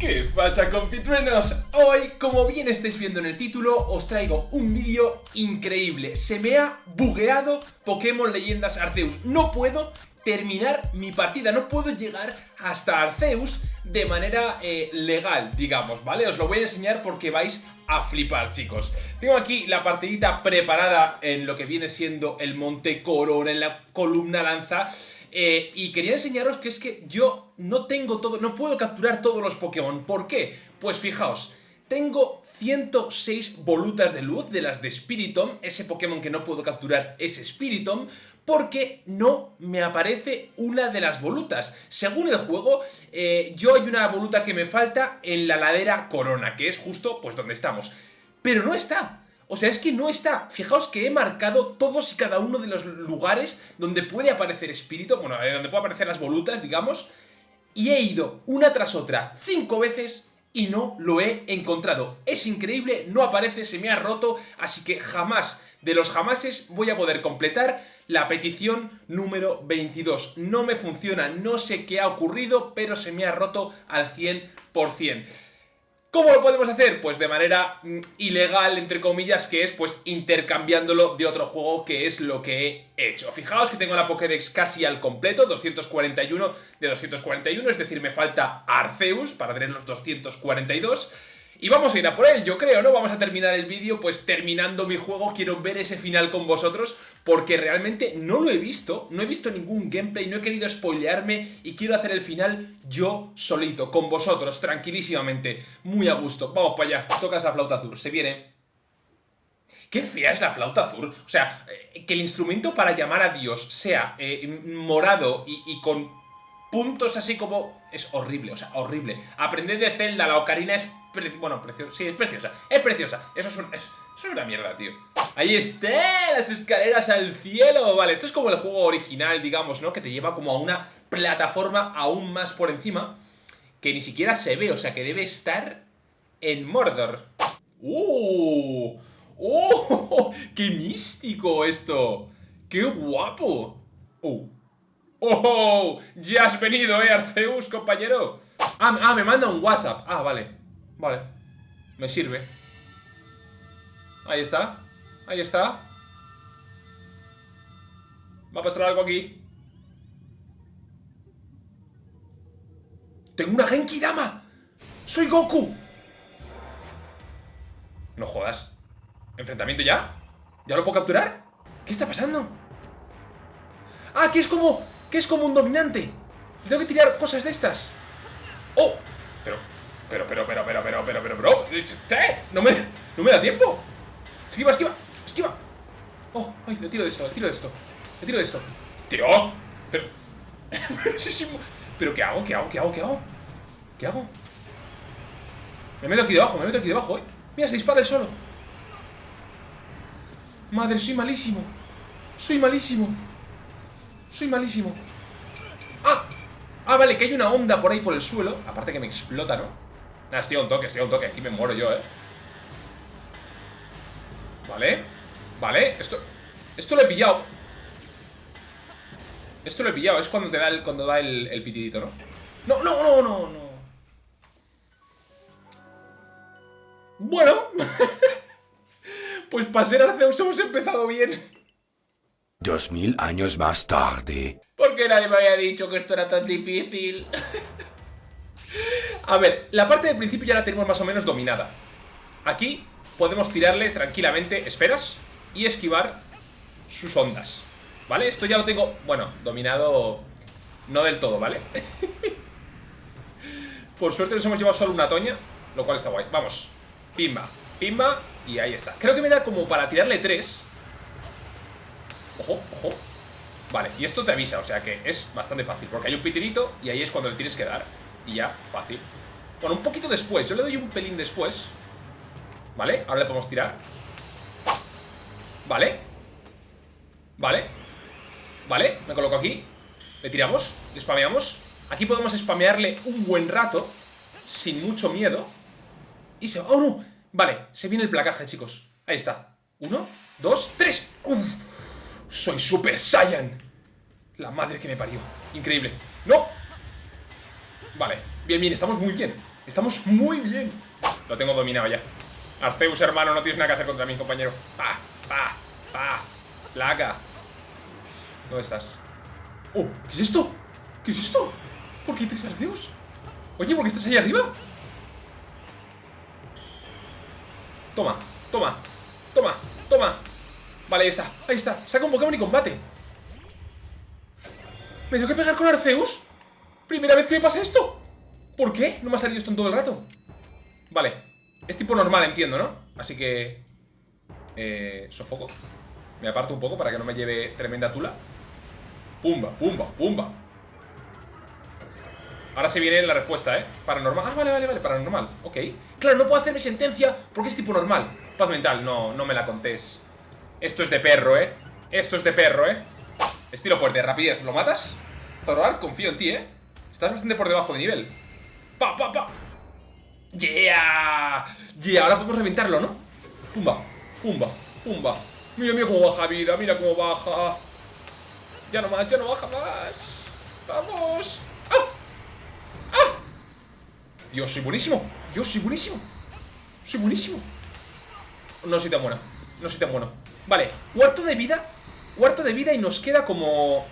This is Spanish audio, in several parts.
¿Qué pasa compitruenos? Hoy, como bien estáis viendo en el título, os traigo un vídeo increíble. Se me ha bugueado Pokémon Leyendas Arceus. No puedo terminar mi partida, no puedo llegar hasta Arceus de manera eh, legal, digamos, ¿vale? Os lo voy a enseñar porque vais a flipar, chicos. Tengo aquí la partidita preparada en lo que viene siendo el Monte Corona, en la columna lanza... Eh, y quería enseñaros que es que yo no tengo todo, no puedo capturar todos los Pokémon. ¿Por qué? Pues fijaos, tengo 106 volutas de luz de las de Spiritomb, ese Pokémon que no puedo capturar es Spiritomb, porque no me aparece una de las volutas. Según el juego, eh, yo hay una voluta que me falta en la ladera Corona, que es justo pues donde estamos. Pero no está. O sea, es que no está. Fijaos que he marcado todos y cada uno de los lugares donde puede aparecer espíritu, bueno, eh, donde puede aparecer las volutas, digamos, y he ido una tras otra cinco veces y no lo he encontrado. Es increíble, no aparece, se me ha roto, así que jamás, de los jamases, voy a poder completar la petición número 22. No me funciona, no sé qué ha ocurrido, pero se me ha roto al 100%. ¿Cómo lo podemos hacer? Pues de manera mm, ilegal, entre comillas, que es pues intercambiándolo de otro juego, que es lo que he hecho. Fijaos que tengo la Pokédex casi al completo, 241 de 241, es decir, me falta Arceus para tener los 242. Y vamos a ir a por él, yo creo, ¿no? Vamos a terminar el vídeo pues terminando mi juego, quiero ver ese final con vosotros porque realmente no lo he visto, no he visto ningún gameplay, no he querido spoilearme y quiero hacer el final yo solito, con vosotros, tranquilísimamente, muy a gusto. Vamos para allá, tocas la flauta azul, se viene. Qué fea es la flauta azul. O sea, eh, que el instrumento para llamar a Dios sea eh, morado y, y con puntos así como... Es horrible, o sea, horrible. Aprender de Zelda, la ocarina es... Bueno, preciosa, sí, es preciosa, es preciosa. Eso es, eso es una mierda, tío. Ahí está, las escaleras al cielo. Vale, esto es como el juego original, digamos, ¿no? Que te lleva como a una plataforma aún más por encima. Que ni siquiera se ve, o sea, que debe estar en Mordor. ¡Uh! ¡Oh! ¡Qué místico esto! ¡Qué guapo! ¡Uh! ¡Oh! ¡Ya has venido, eh, Arceus, compañero! Ah, ah, me manda un WhatsApp. Ah, vale. Vale. Me sirve. Ahí está. Ahí está. Va a pasar algo aquí. ¡Tengo una Genki Dama! ¡Soy Goku! No jodas. ¿Enfrentamiento ya? ¿Ya lo puedo capturar? ¿Qué está pasando? ¡Ah, que es como que es como un dominante. Tengo que tirar cosas de estas. ¡Oh! Pero, pero, pero, pero, pero, pero, pero, pero, bro. ¿Eh? No me, no me da tiempo. Esquiva, esquiva, esquiva. Oh, ay, le tiro de esto, le tiro de esto. Le tiro de esto. ¡Tío! Pero, pero, ¿qué hago? ¿Qué hago? ¿Qué hago? ¿Qué hago? ¿Qué hago? Me meto aquí debajo, me meto aquí debajo, eh. Mira, se dispara el solo. Madre, soy malísimo. Soy malísimo. Soy malísimo ¡Ah! Ah, vale, que hay una onda por ahí por el suelo Aparte que me explota, ¿no? Nada, estoy a un toque, estoy a un toque Aquí me muero yo, ¿eh? Vale Vale, esto... Esto lo he pillado Esto lo he pillado Es cuando te da el, cuando da el, pitidito, ¿no? No, no, no, no, no Bueno Pues para ser Arceus hemos empezado bien Dos mil años más tarde. ¿Por qué nadie me había dicho que esto era tan difícil? A ver, la parte del principio ya la tenemos más o menos dominada. Aquí podemos tirarle tranquilamente esferas y esquivar sus ondas. ¿Vale? Esto ya lo tengo, bueno, dominado no del todo, ¿vale? Por suerte nos hemos llevado solo una toña, lo cual está guay. Vamos, pimba, pimba y ahí está. Creo que me da como para tirarle tres Ojo, ojo. Vale, y esto te avisa, o sea que es bastante fácil Porque hay un pitirito y ahí es cuando le tienes que dar Y ya, fácil. Bueno, un poquito después, yo le doy un pelín después Vale, ahora le podemos tirar. Vale Vale Vale, me coloco aquí Le tiramos, le spameamos. Aquí podemos spamearle un buen rato Sin mucho miedo Y se... ¡Oh, no! Vale, se viene el placaje, chicos. Ahí está. Uno, dos, tres. ¡Uf! ¡Soy Super Saiyan! La madre que me parió. Increíble. ¡No! Vale. Bien, bien. Estamos muy bien. Estamos muy bien. Lo tengo dominado ya. Arceus, hermano, no tienes nada que hacer contra mí, compañero. Pa, pa, pa. Placa. ¿Dónde estás? Oh, ¿qué es esto? ¿Qué es esto? ¿Por qué tres Arceus? Oye, ¿por qué estás ahí arriba? Toma, toma, toma, toma Vale, ahí está, ahí está Saca un Pokémon y combate ¿Me tengo que pegar con Arceus? Primera vez que me pasa esto ¿Por qué? No me ha salido esto en todo el rato Vale, es tipo normal, entiendo, ¿no? Así que... Eh, sofoco Me aparto un poco para que no me lleve tremenda tula Pumba, pumba, pumba Ahora se viene la respuesta, ¿eh? Paranormal. Ah, vale, vale, vale, paranormal. Ok. Claro, no puedo hacer mi sentencia porque es tipo normal. Paz mental, no, no me la contés. Esto es de perro, ¿eh? Esto es de perro, ¿eh? Estilo fuerte, rapidez. ¿Lo matas? Zoroar, confío en ti, ¿eh? Estás bastante por debajo de nivel. ¡Pa, pa, pa! ¡Yeah! ¡Yeah! Ahora podemos reventarlo, ¿no? Pumba, pumba, pumba. Mira, mira cómo baja vida, mira cómo baja. Ya no más, ya no baja más. ¡Vamos! Dios, soy buenísimo. Dios, soy buenísimo. Soy buenísimo. No soy tan bueno. No soy tan bueno. Vale, cuarto de vida. Cuarto de vida y nos queda como...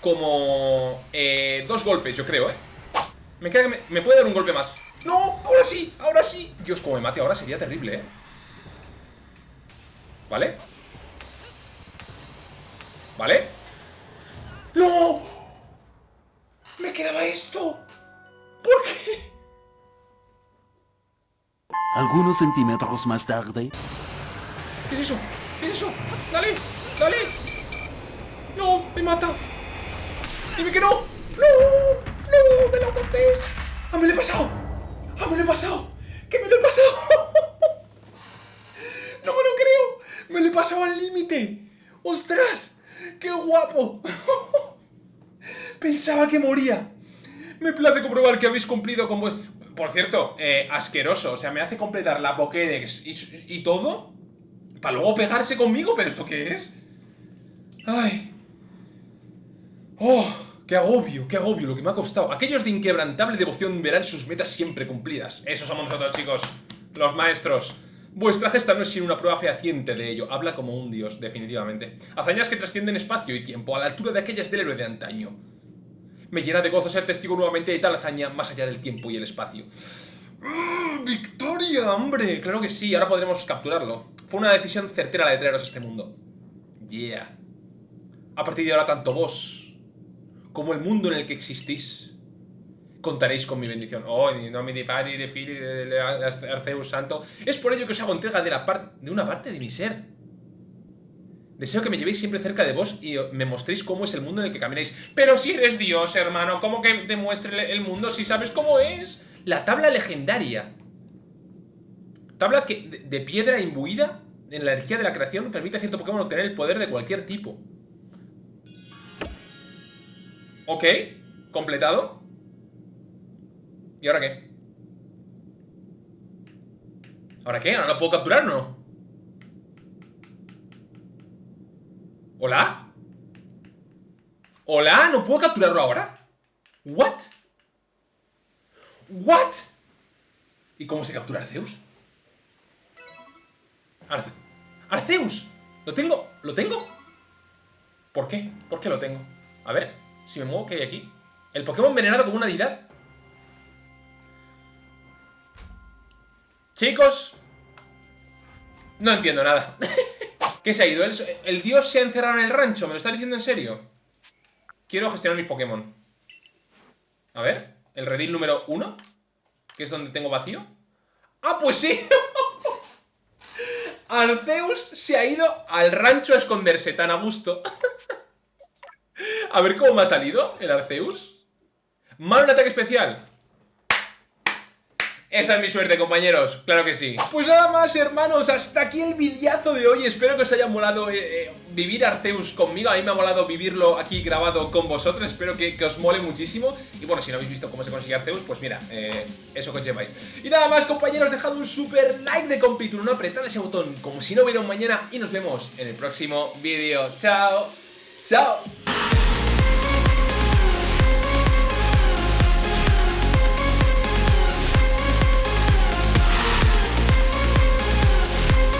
Como... Eh, dos golpes, yo creo, ¿eh? Me queda que me, puede dar un golpe más. ¡No! ¡Ahora sí! ¡Ahora sí! Dios, como me mate ahora sería terrible, ¿eh? ¿Vale? ¿Vale? ¡No! ¡Me quedaba esto! ¿Por qué? Algunos centímetros más tarde... ¿Qué es eso? ¿Qué es eso? ¡Dale! ¡Dale! ¡No! ¡Me mata! ¡Dime que no! ¡No! ¡No! ¡Me lo contés! ¡Ah, me lo he pasado! ¡Ah, me lo he pasado! ¡Que me lo he pasado! ¡No me lo creo! ¡Me lo he pasado al límite! ¡Ostras! ¡Qué guapo! Pensaba que moría. Me place comprobar que habéis cumplido con... Por cierto, eh, asqueroso. O sea, me hace completar la Pokédex y, todo para luego pegarse conmigo. ¿Pero esto qué es? Ay. Oh, qué agobio, qué agobio lo que me ha costado. Aquellos de inquebrantable devoción verán sus metas siempre cumplidas. Esos somos nosotros, chicos. Los maestros. Vuestra gesta no es sino una prueba fehaciente de ello. Habla como un dios, definitivamente. Hazañas que trascienden espacio y tiempo, a la altura de aquellas del héroe de antaño. Me llena de gozo ser testigo nuevamente de tal hazaña más allá del tiempo y el espacio. ¡Victoria, hombre! Claro que sí, ahora podremos capturarlo. Fue una decisión certera la de traeros a este mundo. Yeah. A partir de ahora, tanto vos como el mundo en el que existís contaréis con mi bendición. Oh, no me pari de Fili, de Arceus Santo. Es por ello que os hago entrega de, la de una parte de mi ser. Deseo que me llevéis siempre cerca de vos y me mostréis cómo es el mundo en el que camináis. Pero si eres Dios, hermano, ¿cómo que te muestre el mundo si sabes cómo es? La tabla legendaria. Tabla que, de, piedra imbuida en la energía de la creación permite a cierto Pokémon obtener el poder de cualquier tipo. Ok, completado. ¿Y ahora qué? ¿Ahora qué? ¿Ahora lo puedo capturar no? ¿Hola? ¿Hola? ¿No puedo capturarlo ahora? ¿What? ¿What? ¿Y cómo se captura Arceus? ¿Lo tengo? ¿Lo tengo? ¿Por qué? ¿Por qué lo tengo? A ver, si me muevo, ¿qué hay aquí? El Pokémon envenenado como una deidad Chicos No entiendo nada ¿Qué se ha ido? ¿El, dios se ha encerrado en el rancho? ¿Me lo está diciendo en serio? Quiero gestionar mis Pokémon A ver, el redil número 1 Que es donde tengo vacío ¡Ah, pues sí! Arceus se ha ido al rancho a esconderse tan a gusto. A ver cómo me ha salido el Arceus Mal un ataque especial esa es mi suerte, compañeros, claro que sí. Pues nada más, hermanos, hasta aquí el videazo de hoy. Espero que os haya molado eh, eh, vivir Arceus conmigo. A mí me ha molado vivirlo aquí grabado con vosotros. Espero que, os mole muchísimo. Y bueno, si no habéis visto cómo se consigue Arceus, pues mira, eh, eso que os lleváis Y nada más, compañeros, dejad un super like de compito No apretad ese botón como si no hubiera un mañana. Y nos vemos en el próximo vídeo. Chao, chao